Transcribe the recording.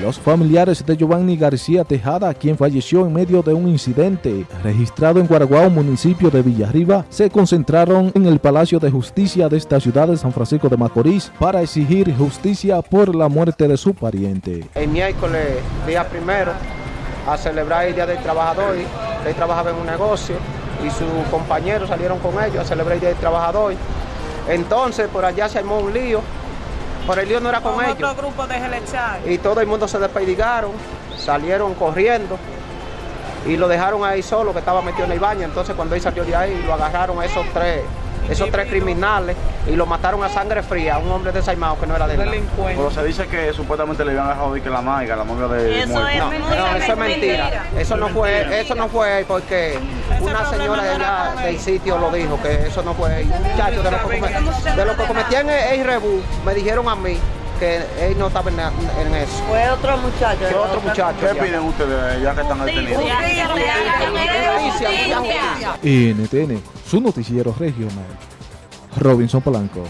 Los familiares de Giovanni García Tejada, quien falleció en medio de un incidente registrado en Guaraguao, municipio de Villarriba, se concentraron en el Palacio de Justicia de esta ciudad de San Francisco de Macorís para exigir justicia por la muerte de su pariente. El miércoles, día primero, a celebrar el Día del Trabajador, él trabajaba en un negocio y sus compañeros salieron con ellos a celebrar el Día del Trabajador. Entonces, por allá se armó un lío, por el lío no era con, con ellos. otro grupo de Y todo el mundo se despedigaron, salieron corriendo y lo dejaron ahí solo, que estaba metido en el baño. Entonces, cuando él salió de ahí, lo agarraron a esos tres esos tres criminales y lo mataron a sangre fría, un hombre desaimado que no era de nada. Pero se dice que supuestamente le iban a dejar que la maiga, la novia de Eso es No, no, eso es mentira. Eso no fue, eso no fue porque una señora de allá del sitio lo dijo, que eso no fue. Un muchacho de lo que, come- de lo que cometían el, el rebú, me dijeron a mí que él no estaba en, en eso. Fue otro muchacho. Fue otro muchacho. ¿Qué ya. piden ustedes ya que están detenidos? Justicia, justicia. NTN, su noticiero regional. Robinson Polanco.